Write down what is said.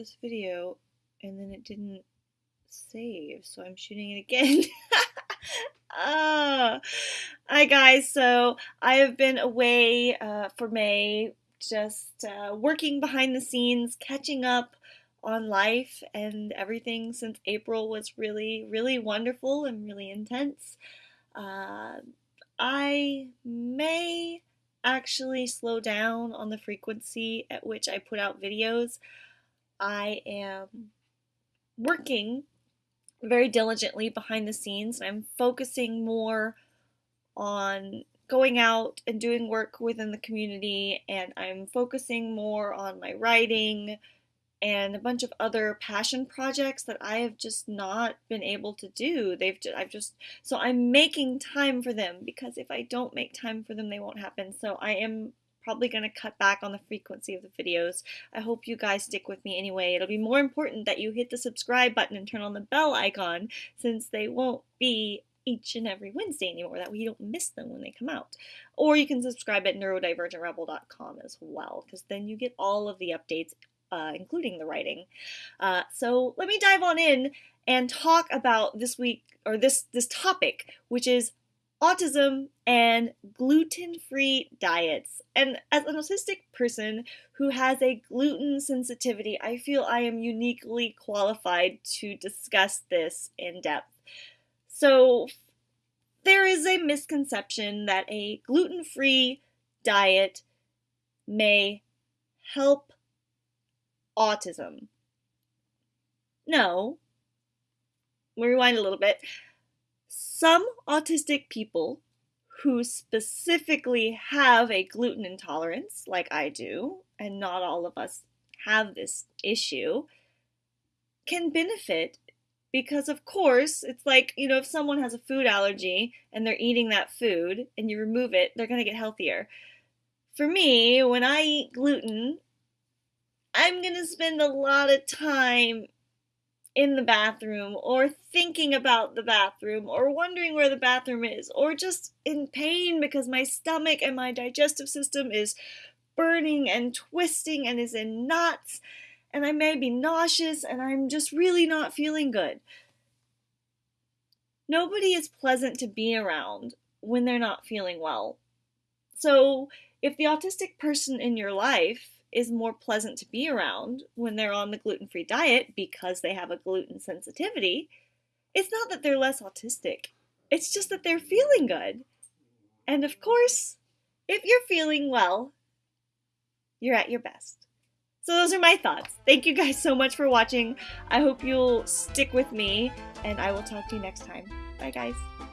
this video and then it didn't save, so I'm shooting it again. Ah, hi guys. So I have been away uh, for May, just uh, working behind the scenes, catching up on life and everything since April was really, really wonderful and really intense. Uh, I may actually slow down on the frequency at which I put out videos. I am working very diligently behind the scenes. I'm focusing more on going out and doing work within the community, and I'm focusing more on my writing and a bunch of other passion projects that I have just not been able to do. They've just, I've just so I'm making time for them because if I don't make time for them, they won't happen. So I am probably going to cut back on the frequency of the videos. I hope you guys stick with me anyway. It'll be more important that you hit the subscribe button and turn on the bell icon since they won't be each and every Wednesday anymore. That way you don't miss them when they come out. Or you can subscribe at neurodivergentrebel.com as well because then you get all of the updates, uh, including the writing. Uh, so let me dive on in and talk about this week or this this topic, which is autism and gluten-free diets. And as an autistic person who has a gluten sensitivity, I feel I am uniquely qualified to discuss this in depth. So there is a misconception that a gluten-free diet may help autism. No. Rewind a little bit some autistic people who specifically have a gluten intolerance, like I do, and not all of us have this issue, can benefit because, of course, it's like, you know, if someone has a food allergy and they're eating that food and you remove it, they're going to get healthier. For me, when I eat gluten, I'm going to spend a lot of time in the bathroom or thinking about the bathroom or wondering where the bathroom is or just in pain because my stomach and my digestive system is burning and twisting and is in knots and I may be nauseous and I'm just really not feeling good. Nobody is pleasant to be around when they're not feeling well. So, if the autistic person in your life is more pleasant to be around when they're on the gluten free diet because they have a gluten sensitivity, it's not that they're less autistic. It's just that they're feeling good. And of course, if you're feeling well, you're at your best. So, those are my thoughts. Thank you guys so much for watching. I hope you'll stick with me, and I will talk to you next time. Bye, guys.